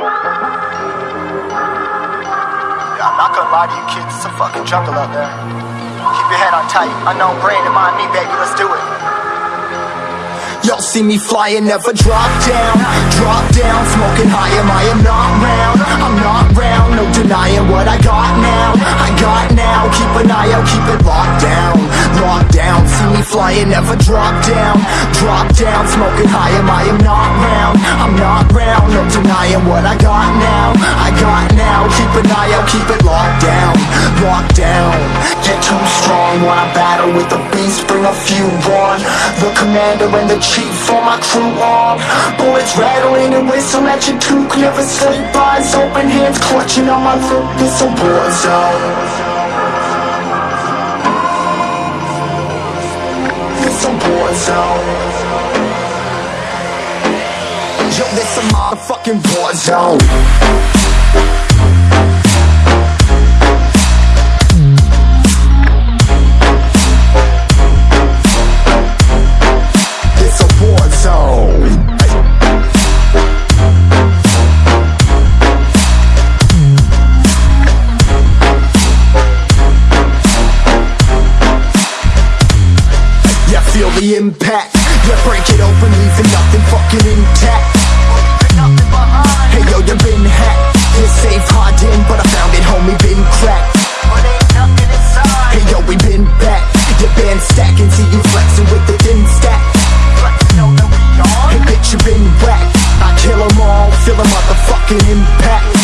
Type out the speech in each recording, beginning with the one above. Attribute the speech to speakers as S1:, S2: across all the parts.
S1: I'm not gonna lie to you kids, it's a fucking jungle out there. Keep your head on tight. Unknown brain in mind me, baby, let's do it.
S2: Y'all see me flying, never drop down, drop down, smoking high, am I am not round, I'm not round, no denying what I got now, I got now, keep an eye out, keep it locked down, locked down, see me flying, never drop down, drop down, smoking high, am I am not round denying what I got now. I got now, keep an eye out, keep it locked down. Locked down, get too strong. When I battle with the beast, bring a few on. The commander and the chief for my crew on. Bullets rattling and whistle at your toque. Never sleep, eyes open, hands clutching on my throat This a war zone. This a war zone this a motherfucking war zone. It's a war zone. Yeah, feel the impact. Yeah, break it open, leaving nothing fucking intact yo, you been hacked. Yeah, safe hiding, but I found it, homie, been cracked. Hey yo, we been back. Your band stacking, see you flexing with the thin stack. Hey bitch, you been whacked. I kill 'em all, feel a motherfucking impact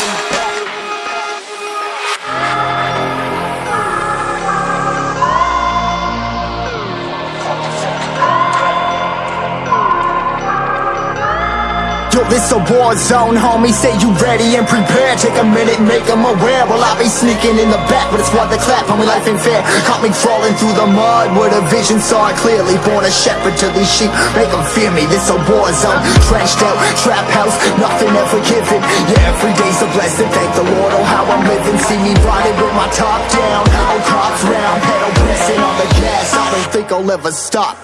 S2: Yo, this a war zone, homie. Say you ready and prepared. Take a minute, make them aware. Well, I be sneaking in the back, but it's what the clap. Homie, life ain't fair. Caught me crawling through the mud with a vision, saw it clearly. Born a shepherd to these sheep, make them fear me. This a war zone, trashed out, trap house, nothing ever given. Yeah, every day's a blessing. Thank the Lord, oh how I'm living. See me riding with my top down, all cops round, pedal pressing on the gas. I don't think I'll ever stop.